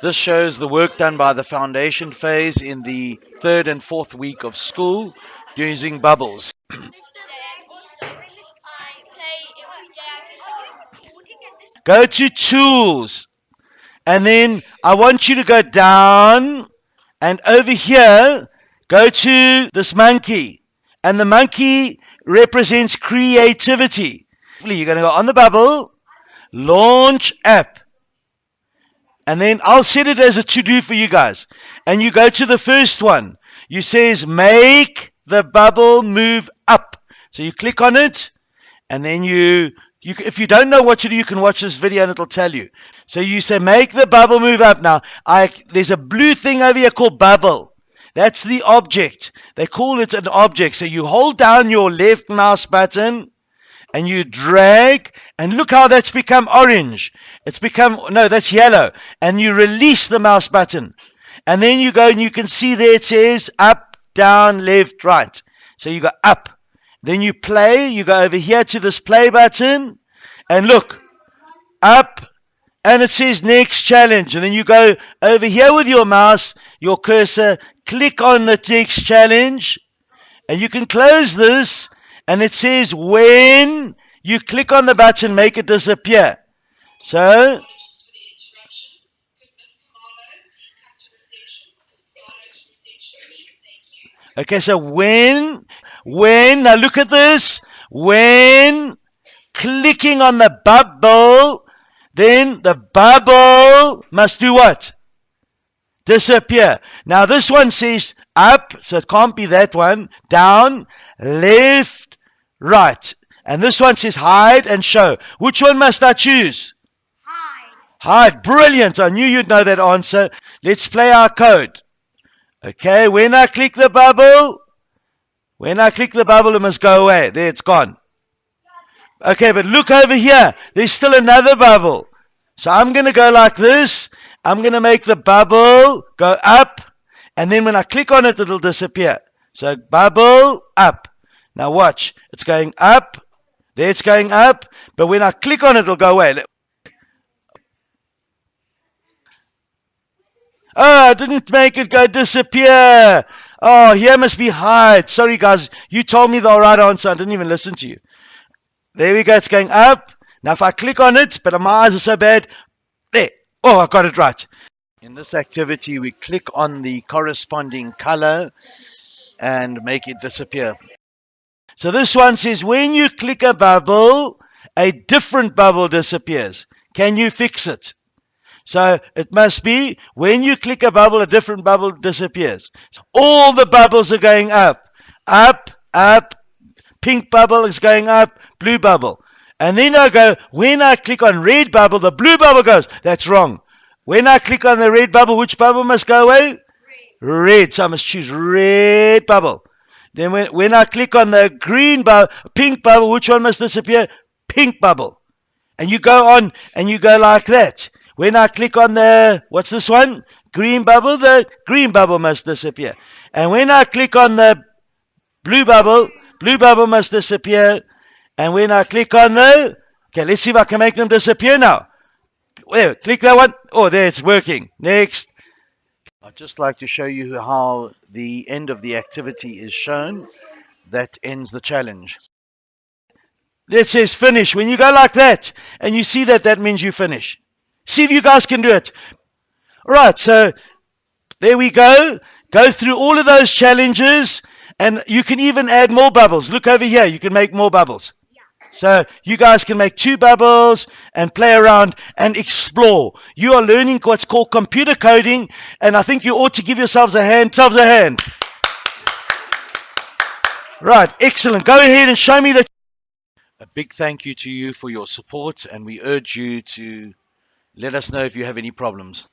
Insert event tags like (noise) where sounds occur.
This shows the work done by the foundation phase in the third and fourth week of school using bubbles. (clears throat) Go to tools and then I want you to go down and over here go to this monkey and the monkey represents creativity. You're going to go on the bubble, launch app. And then I'll set it as a to-do for you guys. And you go to the first one. You says make the bubble move up. So you click on it, and then you, you if you don't know what to do, you can watch this video and it'll tell you. So you say make the bubble move up. Now, I there's a blue thing over here called bubble. That's the object. They call it an object. So you hold down your left mouse button and you drag and look how that's become orange. It's become, no, that's yellow. And you release the mouse button. And then you go and you can see there it says up, down, left, right. So you go up. Then you play. You go over here to this play button. And look, up. And it says next challenge. And then you go over here with your mouse, your cursor, click on the next challenge. And you can close this and it says when you click on the button, make it disappear. So, okay, so when, when, now look at this, when clicking on the bubble, then the bubble must do what? Disappear. Now this one says up, so it can't be that one, down, left, Right. And this one says hide and show. Which one must I choose? Hide. Hide. Brilliant. I knew you'd know that answer. Let's play our code. Okay, when I click the bubble, when I click the bubble, it must go away. There, it's gone. Okay, but look over here. There's still another bubble. So I'm going to go like this. I'm going to make the bubble go up. And then when I click on it, it'll disappear. So bubble up. Now watch. It's going up. There it's going up. But when I click on it, it'll go away. Oh, I didn't make it go disappear. Oh, here must be hide. Sorry, guys. You told me the right answer. I didn't even listen to you. There we go. It's going up. Now, if I click on it, but my eyes are so bad. There. Oh, I got it right. In this activity, we click on the corresponding color and make it disappear. So this one says when you click a bubble, a different bubble disappears. Can you fix it? So it must be when you click a bubble, a different bubble disappears. So all the bubbles are going up, up, up. Pink bubble is going up, blue bubble. And then I go, when I click on red bubble, the blue bubble goes. That's wrong. When I click on the red bubble, which bubble must go away? Red. red. So I must choose red bubble. Then when, when I click on the green bubble, pink bubble, which one must disappear? Pink bubble. And you go on and you go like that. When I click on the, what's this one? Green bubble, the green bubble must disappear. And when I click on the blue bubble, blue bubble must disappear. And when I click on the, okay, let's see if I can make them disappear now. Where? Click that one. Oh, there, it's working. Next. I'd just like to show you how the end of the activity is shown. That ends the challenge. That says finish. When you go like that and you see that, that means you finish. See if you guys can do it. All right, so there we go. Go through all of those challenges and you can even add more bubbles. Look over here. You can make more bubbles. So you guys can make two bubbles and play around and explore. You are learning what's called computer coding, and I think you ought to give yourselves a hand. Yourselves a hand. Right, excellent. Go ahead and show me the. A big thank you to you for your support, and we urge you to let us know if you have any problems.